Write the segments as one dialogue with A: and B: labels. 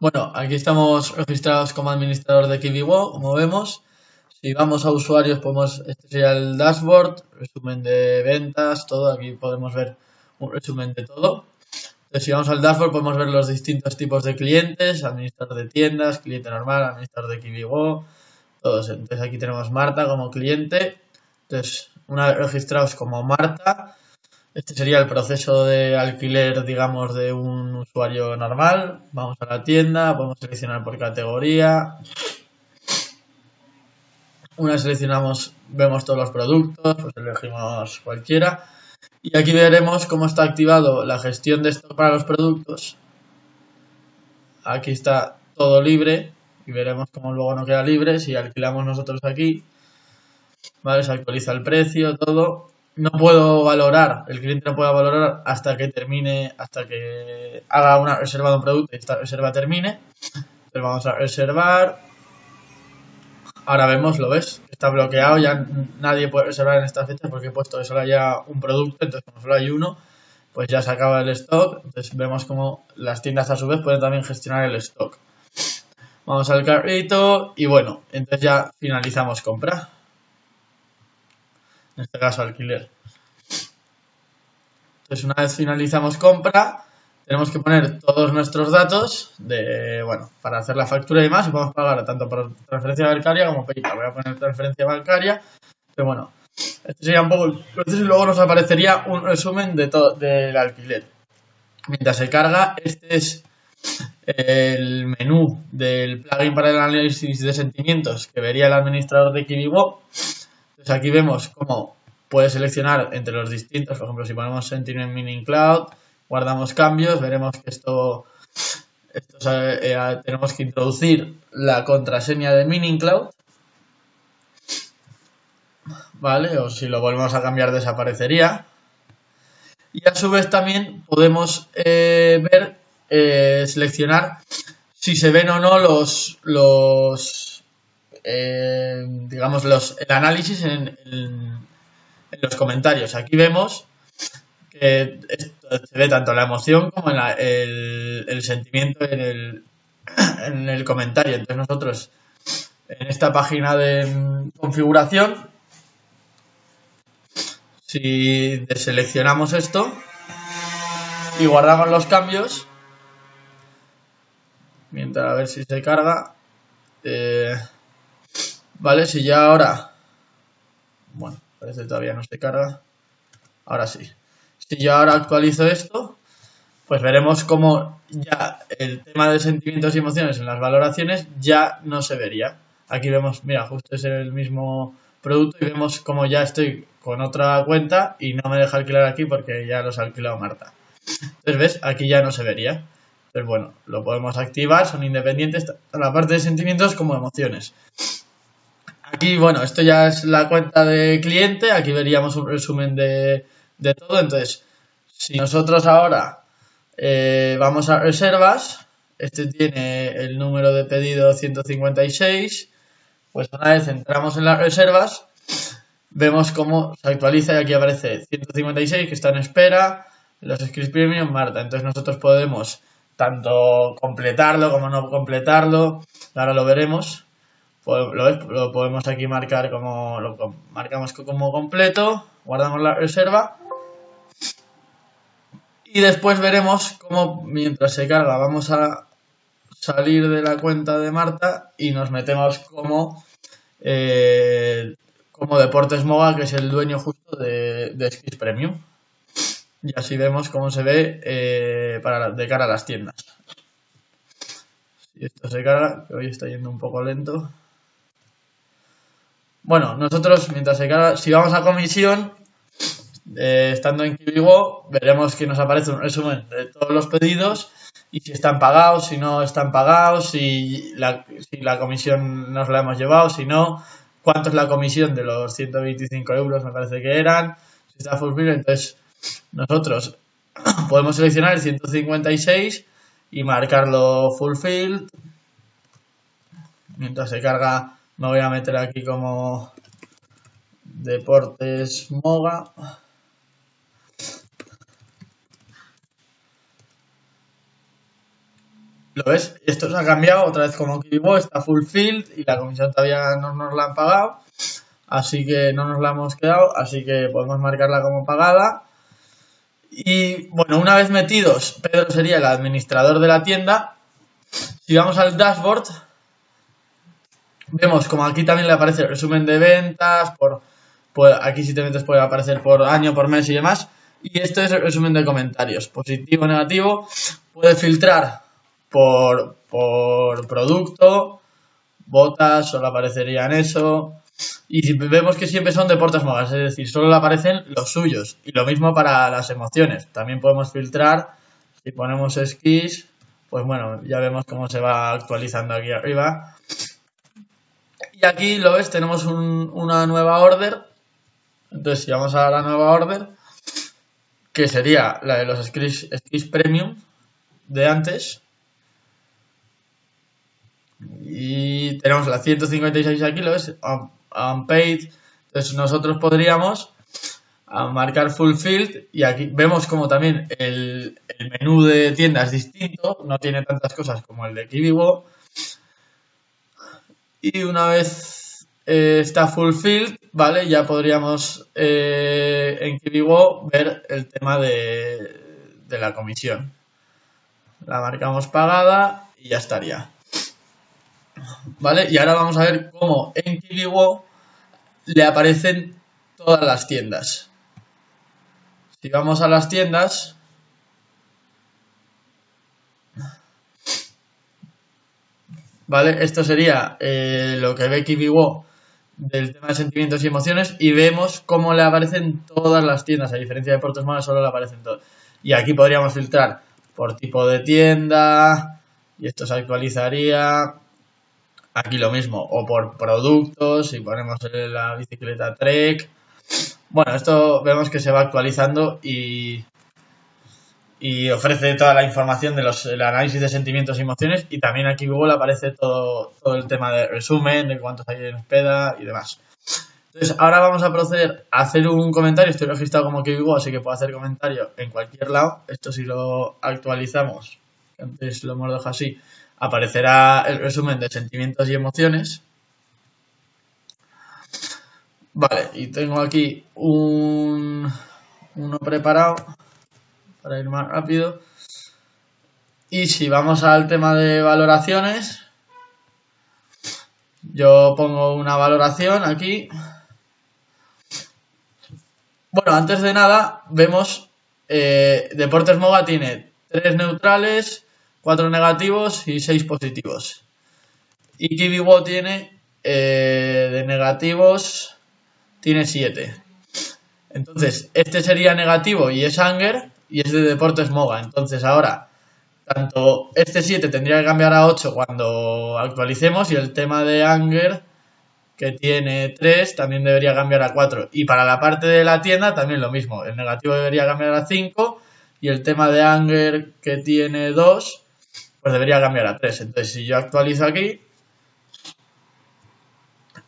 A: Bueno, aquí estamos registrados como administrador de KiwiWo, como vemos. Si vamos a usuarios, podemos, este sería el dashboard, resumen de ventas, todo. Aquí podemos ver un resumen de todo. Entonces, si vamos al dashboard, podemos ver los distintos tipos de clientes, administrador de tiendas, cliente normal, administrador de KiwiWo, todos. Entonces, aquí tenemos Marta como cliente. Entonces, una vez registrados como Marta, este sería el proceso de alquiler, digamos, de un usuario normal. Vamos a la tienda, podemos seleccionar por categoría. Una seleccionamos, vemos todos los productos, pues elegimos cualquiera. Y aquí veremos cómo está activado la gestión de stock para los productos. Aquí está todo libre y veremos cómo luego no queda libre. Si alquilamos nosotros aquí, ¿vale? Se actualiza el precio, todo no puedo valorar, el cliente no puede valorar hasta que termine, hasta que haga una reserva de un producto y esta reserva termine. Entonces vamos a reservar. Ahora vemos, lo ves, está bloqueado, ya nadie puede reservar en esta fecha porque he puesto que solo haya un producto, entonces como solo hay uno, pues ya se acaba el stock. Entonces vemos como las tiendas a su vez pueden también gestionar el stock. Vamos al carrito y bueno, entonces ya finalizamos compra en este caso alquiler. Entonces una vez finalizamos compra, tenemos que poner todos nuestros datos de, bueno, para hacer la factura y demás y podemos pagar tanto por transferencia bancaria como PayPal. Voy a poner transferencia bancaria, pero bueno, este sería un poco el proceso y luego nos aparecería un resumen de todo del alquiler. Mientras se carga, este es el menú del plugin para el análisis de sentimientos que vería el administrador de KiwiWo entonces aquí vemos cómo puede seleccionar entre los distintos, por ejemplo, si ponemos Sentinel Mining Cloud, guardamos cambios, veremos que esto, eh, tenemos que introducir la contraseña de Mining Cloud, ¿vale? O si lo volvemos a cambiar desaparecería. Y a su vez también podemos eh, ver, eh, seleccionar si se ven o no los, los eh, digamos, el análisis en, los comentarios. Aquí vemos que se ve tanto la emoción como el, sentimiento en el, en el comentario. Entonces nosotros en esta página de configuración, si deseleccionamos esto y guardamos los cambios, mientras a ver si se carga, eh, Vale, si ya ahora... Bueno, parece que todavía no se carga. Ahora sí. Si yo ahora actualizo esto, pues veremos cómo ya el tema de sentimientos y emociones en las valoraciones ya no se vería. Aquí vemos, mira, justo es el mismo producto y vemos cómo ya estoy con otra cuenta y no me deja alquilar aquí porque ya los ha alquilado Marta. Entonces, ¿ves? Aquí ya no se vería. Entonces, bueno, lo podemos activar, son independientes, la parte de sentimientos como emociones. Aquí, bueno, esto ya es la cuenta de cliente. Aquí veríamos un resumen de, todo. Entonces, si nosotros ahora eh, vamos a reservas, este tiene el número de pedido 156. Pues una vez entramos en las reservas, vemos cómo se actualiza y aquí aparece 156 que está en espera, los scripts premium Marta. Entonces nosotros podemos tanto completarlo como no completarlo. Ahora lo veremos. Pues, lo, podemos aquí marcar como lo marcamos como completo, guardamos la reserva. Y después veremos cómo mientras se carga vamos a salir de la cuenta de Marta y nos metemos como eh, como Deportes Moga que es el dueño justo de, de Premium. Y así vemos cómo se ve eh, para, de cara a las tiendas. Si esto se carga que hoy está yendo un poco lento bueno, nosotros, mientras se carga, si vamos a comisión, eh, estando en KiwiWo, veremos que nos aparece un resumen de todos los pedidos y si están pagados, si no están pagados, si la, si la comisión nos la hemos llevado, si no, cuánto es la comisión de los 125 euros, me parece que eran, si está fulfilled, entonces nosotros podemos seleccionar el 156 y marcarlo fulfilled mientras se carga me voy a meter aquí como Deportes Moga. ¿Lo ves? Esto se ha cambiado otra vez como Kiwibo, está fulfilled y la comisión todavía no nos la han pagado. Así que no nos la hemos quedado, así que podemos marcarla como pagada. Y bueno, una vez metidos, Pedro sería el administrador de la tienda. Si vamos al dashboard, vemos como aquí también le aparece el resumen de ventas, por, aquí si te metes puede aparecer por año, por mes y demás. Y esto es el resumen de comentarios, positivo, negativo. Puede filtrar por, por producto, botas, solo aparecería en eso. Y vemos que siempre son deportes mogas, es decir, solo aparecen los suyos. Y lo mismo para las emociones. También podemos filtrar, si ponemos esquís, pues bueno, ya vemos cómo se va actualizando aquí arriba. Y aquí lo ves, tenemos una nueva order. Entonces, si vamos a la nueva order, que sería la de los skis, premium de antes. Y tenemos la 156 aquí, lo ves, unpaid. Entonces nosotros podríamos marcar fulfilled y aquí vemos como también el, menú de tienda es distinto, no tiene tantas cosas como el de Kiwibo. Y una vez eh, está fulfilled, ¿vale? Ya podríamos eh, en Kiwibo ver el tema de, de la comisión. La marcamos pagada y ya estaría. ¿Vale? Y ahora vamos a ver cómo en Kiwiwo le aparecen todas las tiendas. Si vamos a las tiendas, ¿vale? Esto sería eh, lo que ve Kiwiwo del tema de sentimientos y emociones y vemos cómo le aparecen todas las tiendas. A diferencia de Portos Malas, solo le aparecen todas. Y aquí podríamos filtrar por tipo de tienda y esto se actualizaría Aquí lo mismo, o por productos, si ponemos la bicicleta Trek. Bueno, esto vemos que se va actualizando y, y ofrece toda la información de los el análisis de sentimientos y emociones y también aquí Google aparece todo, todo el tema de resumen, de cuántos hay en espera y demás. Entonces, ahora vamos a proceder a hacer un comentario. Estoy registrado como que Google, así que puedo hacer comentario en cualquier lado. Esto si lo actualizamos, antes lo hemos dejado así, aparecerá el resumen de sentimientos y emociones. Vale, y tengo aquí un, uno preparado para ir más rápido. Y si vamos al tema de valoraciones, yo pongo una valoración aquí. Bueno, antes de nada, vemos eh, Deportes Moga tiene tres neutrales, 4 negativos y 6 positivos. Y Kiwibo tiene eh, de negativos, tiene 7. Entonces, este sería negativo y es Anger y es de Deportes Moga. Entonces, ahora, tanto este 7 tendría que cambiar a 8 cuando actualicemos y el tema de Anger que tiene 3 también debería cambiar a 4. Y para la parte de la tienda también lo mismo. El negativo debería cambiar a 5 y el tema de Anger que tiene 2 pues debería cambiar a 3. Entonces, si yo actualizo aquí,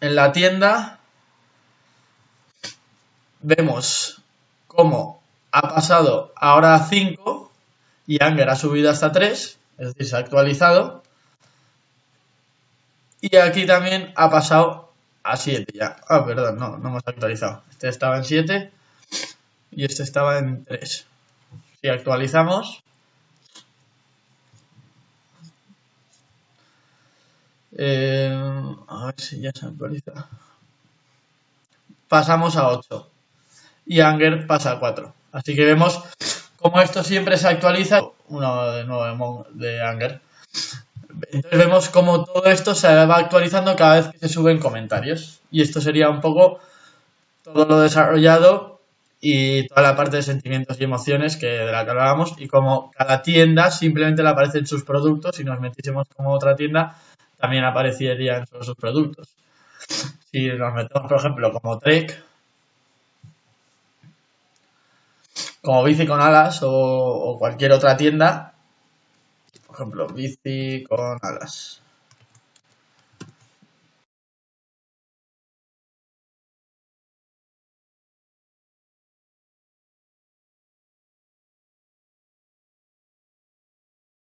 A: en la tienda, vemos cómo ha pasado ahora a 5 y Anger ha subido hasta 3, es decir, se ha actualizado. Y aquí también ha pasado a 7 ya. Ah, perdón, no, no hemos actualizado. Este estaba en 7 y este estaba en 3. Si actualizamos, Eh, a ver si ya se actualiza. Pasamos a 8. Y Anger pasa a 4. Así que vemos cómo esto siempre se actualiza. Uno de nuevo de Anger. Entonces vemos cómo todo esto se va actualizando cada vez que se suben comentarios. Y esto sería un poco todo lo desarrollado y toda la parte de sentimientos y emociones que de la que hablábamos y como cada tienda simplemente le aparecen sus productos si nos metiésemos como otra tienda también aparecerían sus productos. Si nos metemos, por ejemplo, como Trek, como bici con alas o, cualquier otra tienda, por ejemplo, bici con alas.